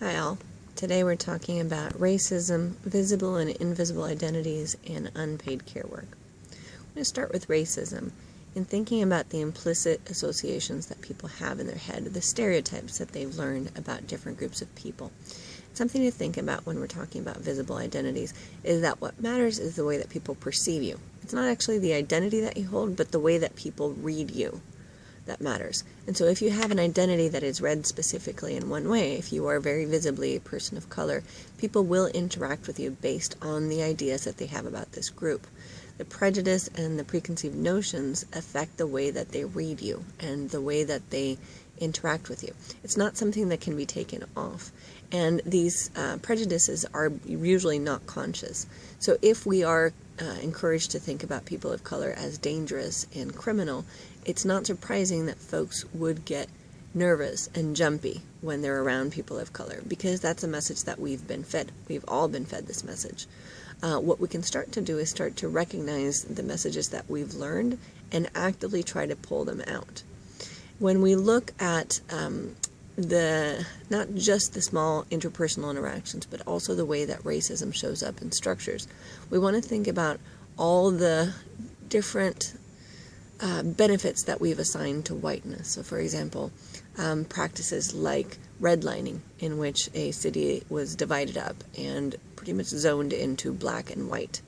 Hi all. Today we're talking about racism, visible and invisible identities, and unpaid care work. I'm going to start with racism in thinking about the implicit associations that people have in their head, the stereotypes that they've learned about different groups of people. Something to think about when we're talking about visible identities is that what matters is the way that people perceive you. It's not actually the identity that you hold, but the way that people read you that matters. And so if you have an identity that is read specifically in one way, if you are very visibly a person of color, people will interact with you based on the ideas that they have about this group. The prejudice and the preconceived notions affect the way that they read you and the way that they interact with you. It's not something that can be taken off. And these uh, prejudices are usually not conscious. So if we are uh, encouraged to think about people of color as dangerous and criminal, it's not surprising that folks would get nervous and jumpy when they're around people of color because that's a message that we've been fed. We've all been fed this message. Uh, what we can start to do is start to recognize the messages that we've learned and actively try to pull them out. When we look at um, the not just the small interpersonal interactions, but also the way that racism shows up in structures. We want to think about all the different uh, benefits that we've assigned to whiteness. So, for example, um, practices like redlining, in which a city was divided up and pretty much zoned into black and white.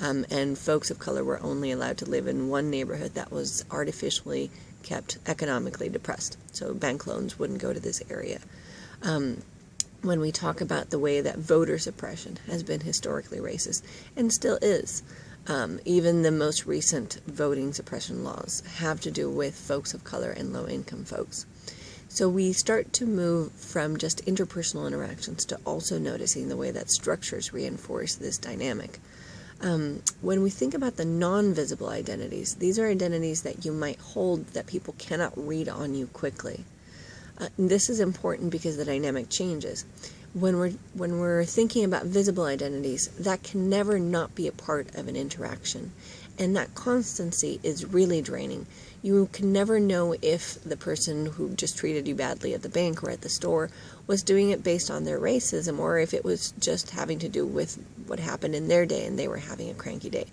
Um, and folks of color were only allowed to live in one neighborhood that was artificially kept economically depressed. So bank loans wouldn't go to this area. Um, when we talk about the way that voter suppression has been historically racist and still is, um, even the most recent voting suppression laws have to do with folks of color and low income folks. So we start to move from just interpersonal interactions to also noticing the way that structures reinforce this dynamic. Um, when we think about the non-visible identities, these are identities that you might hold that people cannot read on you quickly. Uh, this is important because the dynamic changes. When we're, when we're thinking about visible identities, that can never not be a part of an interaction. And that constancy is really draining you can never know if the person who just treated you badly at the bank or at the store was doing it based on their racism or if it was just having to do with what happened in their day and they were having a cranky day.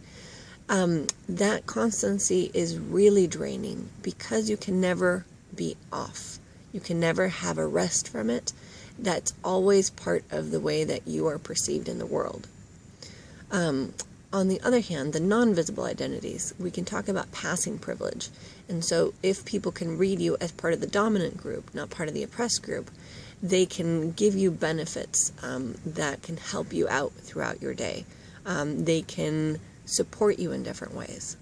Um, that constancy is really draining because you can never be off. You can never have a rest from it. That's always part of the way that you are perceived in the world. Um, on the other hand, the non-visible identities, we can talk about passing privilege. And so if people can read you as part of the dominant group, not part of the oppressed group, they can give you benefits um, that can help you out throughout your day. Um, they can support you in different ways.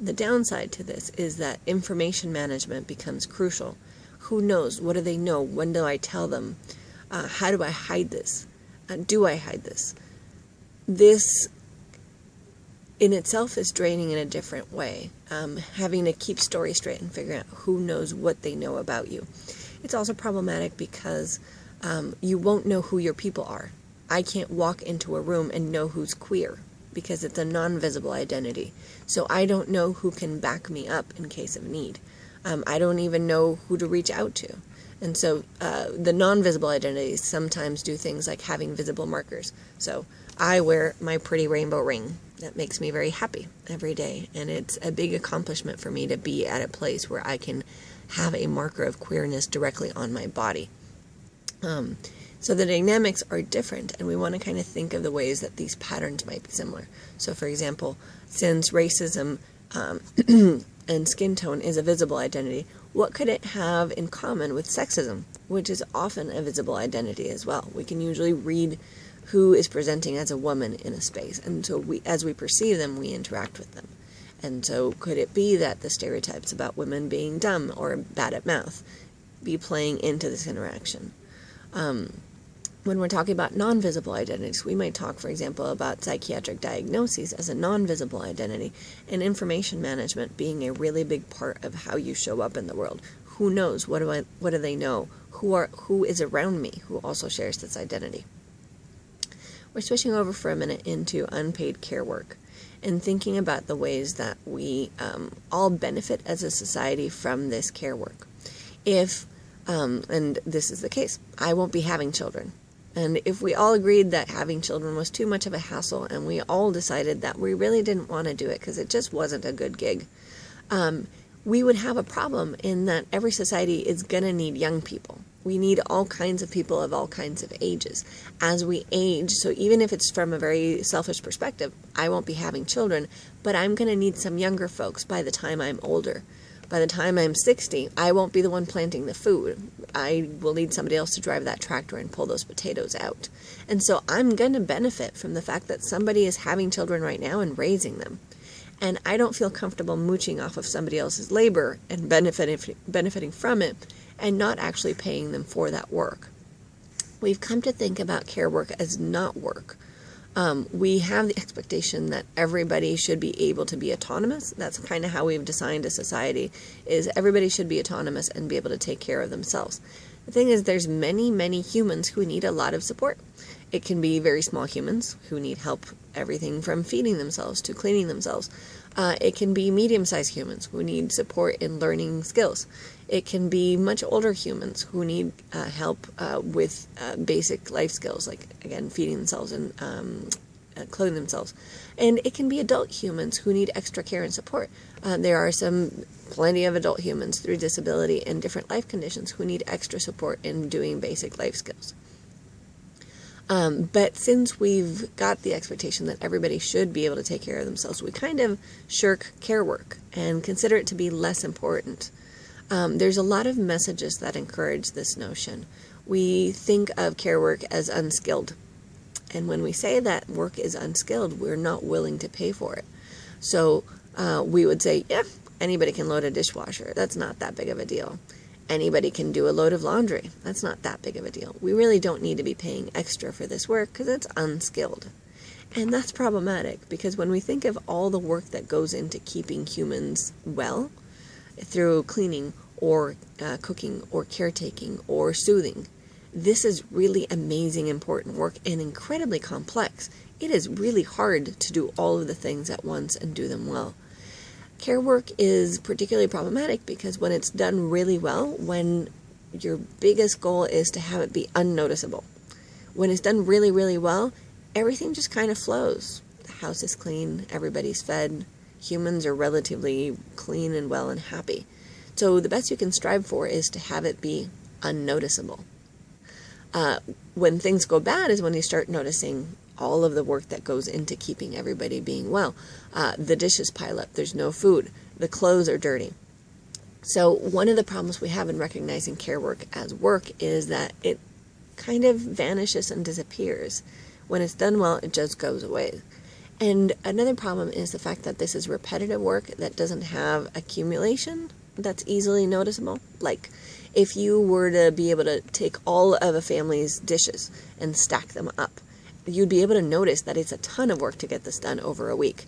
The downside to this is that information management becomes crucial. Who knows? What do they know? When do I tell them? Uh, how do I hide this? Uh, do I hide this? This in itself is draining in a different way. Um, having to keep stories straight and figuring out who knows what they know about you. It's also problematic because um, you won't know who your people are. I can't walk into a room and know who's queer because it's a non-visible identity. So I don't know who can back me up in case of need. Um, I don't even know who to reach out to. And so uh, the non-visible identities sometimes do things like having visible markers. So I wear my pretty rainbow ring that makes me very happy every day. And it's a big accomplishment for me to be at a place where I can have a marker of queerness directly on my body. Um, so the dynamics are different, and we want to kind of think of the ways that these patterns might be similar. So, for example, since racism um, and skin tone is a visible identity, what could it have in common with sexism, which is often a visible identity as well? We can usually read who is presenting as a woman in a space. And so we, as we perceive them, we interact with them. And so could it be that the stereotypes about women being dumb or bad at math be playing into this interaction? Um, when we're talking about non-visible identities, we might talk, for example, about psychiatric diagnoses as a non-visible identity and information management being a really big part of how you show up in the world. Who knows? What do I, what do they know? Who are who is around me who also shares this identity? We're switching over for a minute into unpaid care work and thinking about the ways that we um, all benefit as a society from this care work. If, um, and this is the case, I won't be having children. And if we all agreed that having children was too much of a hassle and we all decided that we really didn't want to do it because it just wasn't a good gig, um, we would have a problem in that every society is going to need young people. We need all kinds of people of all kinds of ages. As we age, so even if it's from a very selfish perspective, I won't be having children, but I'm going to need some younger folks by the time I'm older. By the time I'm 60, I won't be the one planting the food. I will need somebody else to drive that tractor and pull those potatoes out. And so I'm going to benefit from the fact that somebody is having children right now and raising them. And I don't feel comfortable mooching off of somebody else's labor and benefiting, benefiting from it and not actually paying them for that work. We've come to think about care work as not work um, we have the expectation that everybody should be able to be autonomous. That's kind of how we've designed a society, is everybody should be autonomous and be able to take care of themselves. The thing is, there's many, many humans who need a lot of support. It can be very small humans who need help everything from feeding themselves to cleaning themselves. Uh, it can be medium-sized humans who need support in learning skills. It can be much older humans who need uh, help uh, with uh, basic life skills, like, again, feeding themselves and um, uh, clothing themselves. And it can be adult humans who need extra care and support. Uh, there are some plenty of adult humans through disability and different life conditions who need extra support in doing basic life skills. Um, but since we've got the expectation that everybody should be able to take care of themselves, we kind of shirk care work and consider it to be less important. Um, there's a lot of messages that encourage this notion. We think of care work as unskilled. And when we say that work is unskilled, we're not willing to pay for it. So uh, we would say, yeah, anybody can load a dishwasher. That's not that big of a deal. Anybody can do a load of laundry. That's not that big of a deal. We really don't need to be paying extra for this work because it's unskilled. And that's problematic because when we think of all the work that goes into keeping humans well through cleaning or uh, cooking or caretaking or soothing, this is really amazing, important work and incredibly complex. It is really hard to do all of the things at once and do them well. Care work is particularly problematic because when it's done really well, when your biggest goal is to have it be unnoticeable, when it's done really, really well, everything just kind of flows. The house is clean, everybody's fed, humans are relatively clean and well and happy. So the best you can strive for is to have it be unnoticeable. Uh, when things go bad is when you start noticing all of the work that goes into keeping everybody being well. Uh, the dishes pile up, there's no food, the clothes are dirty. So one of the problems we have in recognizing care work as work is that it kind of vanishes and disappears. When it's done well, it just goes away. And another problem is the fact that this is repetitive work that doesn't have accumulation that's easily noticeable. Like if you were to be able to take all of a family's dishes and stack them up, you'd be able to notice that it's a ton of work to get this done over a week.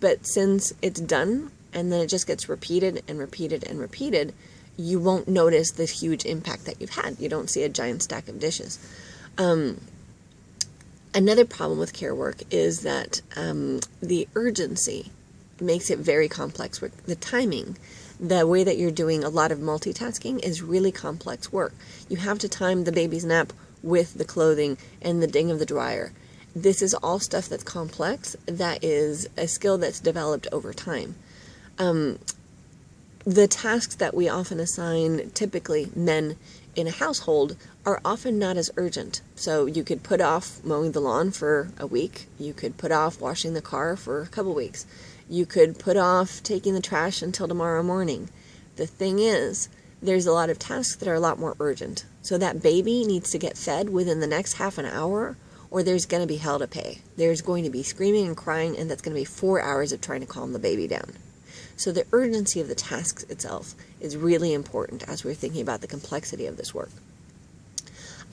But since it's done and then it just gets repeated and repeated and repeated, you won't notice the huge impact that you've had. You don't see a giant stack of dishes. Um, another problem with care work is that um, the urgency makes it very complex work. The timing, the way that you're doing a lot of multitasking is really complex work. You have to time the baby's nap with the clothing and the ding of the dryer this is all stuff that's complex, that is a skill that's developed over time. Um, the tasks that we often assign, typically men in a household, are often not as urgent. So you could put off mowing the lawn for a week. You could put off washing the car for a couple weeks. You could put off taking the trash until tomorrow morning. The thing is, there's a lot of tasks that are a lot more urgent. So that baby needs to get fed within the next half an hour or there's going to be hell to pay. There's going to be screaming and crying, and that's going to be four hours of trying to calm the baby down. So the urgency of the task itself is really important as we're thinking about the complexity of this work.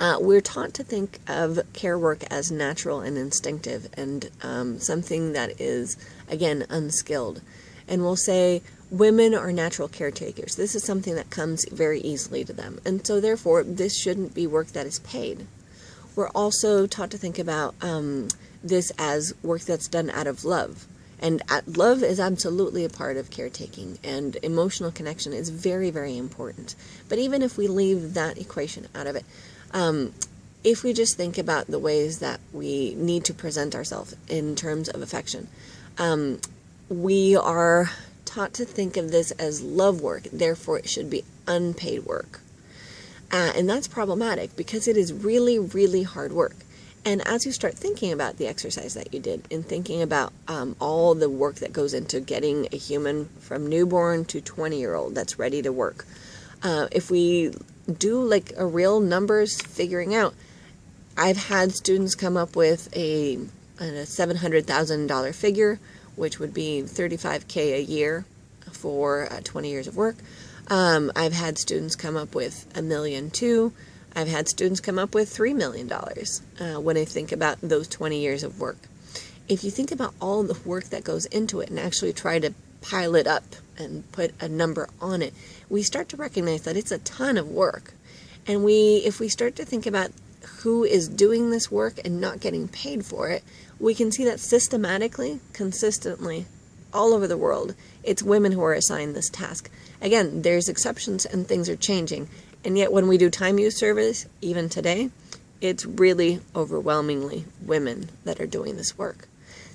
Uh, we're taught to think of care work as natural and instinctive and um, something that is, again, unskilled. And we'll say women are natural caretakers. This is something that comes very easily to them. And so therefore, this shouldn't be work that is paid. We're also taught to think about um, this as work that's done out of love. And love is absolutely a part of caretaking, and emotional connection is very, very important. But even if we leave that equation out of it, um, if we just think about the ways that we need to present ourselves in terms of affection, um, we are taught to think of this as love work, therefore, it should be unpaid work. Uh, and that's problematic because it is really, really hard work. And as you start thinking about the exercise that you did and thinking about um, all the work that goes into getting a human from newborn to 20 year old that's ready to work, uh, if we do like a real numbers figuring out, I've had students come up with a, a $700,000 figure, which would be 35K a year for uh, 20 years of work. Um, I've had students come up with a million too. I've had students come up with $3 million uh, when I think about those 20 years of work. If you think about all the work that goes into it and actually try to pile it up and put a number on it, we start to recognize that it's a ton of work. And we, if we start to think about who is doing this work and not getting paid for it, we can see that systematically, consistently, all over the world, it's women who are assigned this task. Again, there's exceptions and things are changing, and yet when we do time use surveys, even today, it's really overwhelmingly women that are doing this work.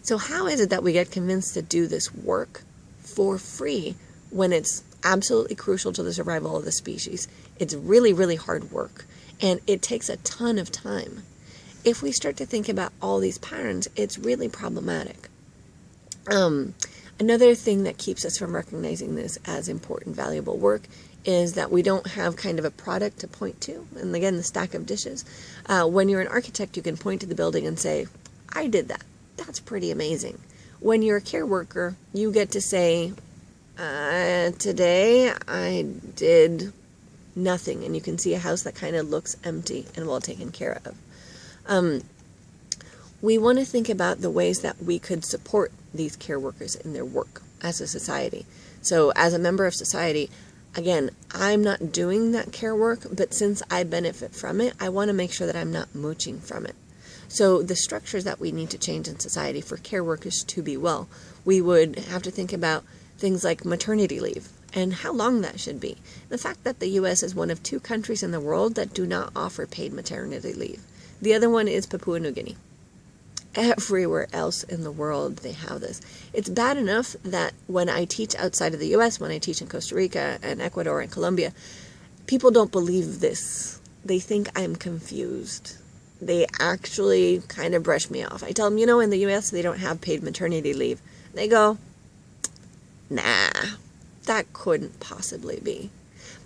So how is it that we get convinced to do this work for free when it's absolutely crucial to the survival of the species? It's really, really hard work, and it takes a ton of time. If we start to think about all these patterns, it's really problematic. Um, another thing that keeps us from recognizing this as important, valuable work is that we don't have kind of a product to point to. And again, the stack of dishes. Uh, when you're an architect, you can point to the building and say, I did that. That's pretty amazing. When you're a care worker, you get to say, uh, today I did nothing. And you can see a house that kind of looks empty and well taken care of. Um, we want to think about the ways that we could support these care workers in their work as a society. So as a member of society, again, I'm not doing that care work, but since I benefit from it, I want to make sure that I'm not mooching from it. So the structures that we need to change in society for care workers to be well, we would have to think about things like maternity leave and how long that should be. The fact that the U.S. is one of two countries in the world that do not offer paid maternity leave. The other one is Papua New Guinea everywhere else in the world they have this. It's bad enough that when I teach outside of the US, when I teach in Costa Rica and Ecuador and Colombia, people don't believe this. They think I'm confused. They actually kind of brush me off. I tell them, you know, in the US they don't have paid maternity leave. They go, nah, that couldn't possibly be.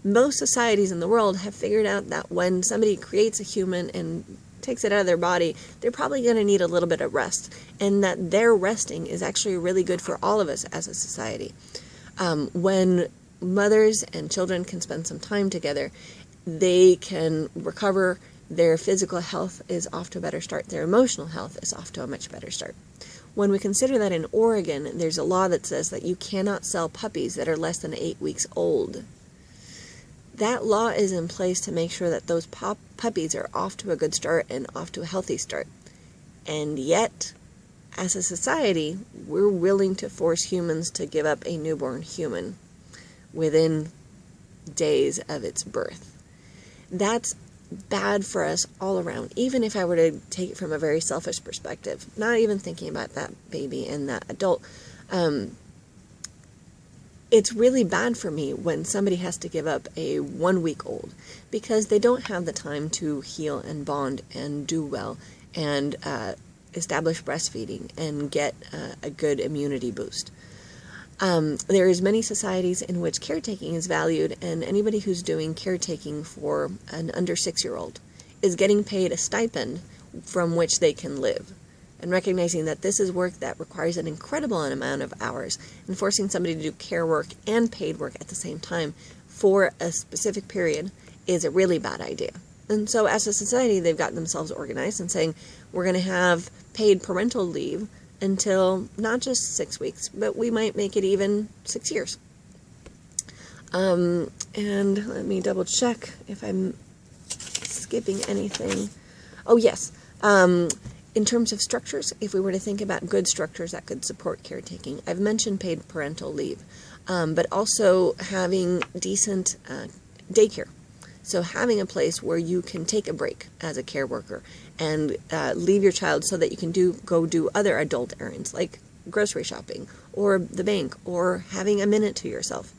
Most societies in the world have figured out that when somebody creates a human and takes it out of their body, they're probably going to need a little bit of rest. And that their resting is actually really good for all of us as a society. Um, when mothers and children can spend some time together, they can recover. Their physical health is off to a better start. Their emotional health is off to a much better start. When we consider that in Oregon, there's a law that says that you cannot sell puppies that are less than eight weeks old that law is in place to make sure that those pop puppies are off to a good start and off to a healthy start. And yet, as a society, we're willing to force humans to give up a newborn human within days of its birth. That's bad for us all around, even if I were to take it from a very selfish perspective, not even thinking about that baby and that adult. Um, it's really bad for me when somebody has to give up a one week old because they don't have the time to heal and bond and do well and uh, establish breastfeeding and get uh, a good immunity boost. Um, there is many societies in which caretaking is valued and anybody who's doing caretaking for an under six year old is getting paid a stipend from which they can live and recognizing that this is work that requires an incredible amount of hours and forcing somebody to do care work and paid work at the same time for a specific period is a really bad idea. And so as a society, they've gotten themselves organized and saying, we're going to have paid parental leave until not just six weeks, but we might make it even six years. Um, and let me double check if I'm skipping anything. Oh, yes. Um, in terms of structures, if we were to think about good structures that could support caretaking, I've mentioned paid parental leave, um, but also having decent uh, daycare. So having a place where you can take a break as a care worker and uh, leave your child so that you can do go do other adult errands like grocery shopping or the bank or having a minute to yourself.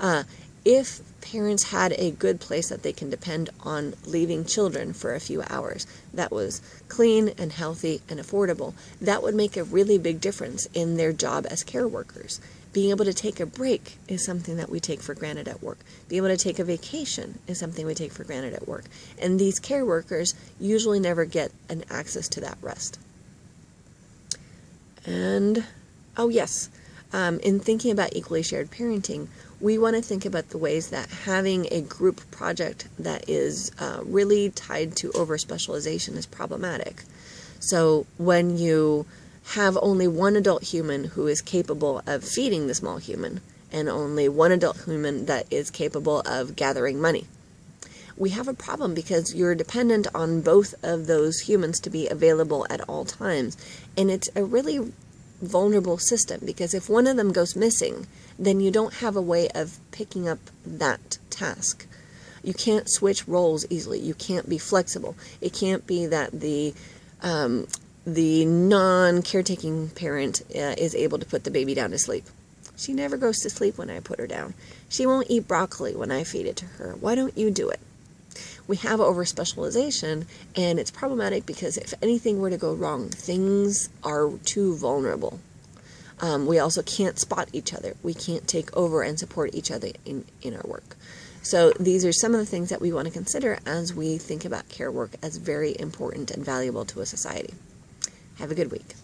Uh, if parents had a good place that they can depend on leaving children for a few hours that was clean and healthy and affordable, that would make a really big difference in their job as care workers. Being able to take a break is something that we take for granted at work. Being able to take a vacation is something we take for granted at work. And these care workers usually never get an access to that rest. And, oh yes, um, in thinking about equally shared parenting, we want to think about the ways that having a group project that is uh, really tied to over specialization is problematic. So when you have only one adult human who is capable of feeding the small human and only one adult human that is capable of gathering money. We have a problem because you're dependent on both of those humans to be available at all times. And it's a really vulnerable system because if one of them goes missing, then you don't have a way of picking up that task. You can't switch roles easily. You can't be flexible. It can't be that the um, the non-caretaking parent uh, is able to put the baby down to sleep. She never goes to sleep when I put her down. She won't eat broccoli when I feed it to her. Why don't you do it? We have over specialization, and it's problematic because if anything were to go wrong, things are too vulnerable. Um, we also can't spot each other. We can't take over and support each other in, in our work. So these are some of the things that we want to consider as we think about care work as very important and valuable to a society. Have a good week.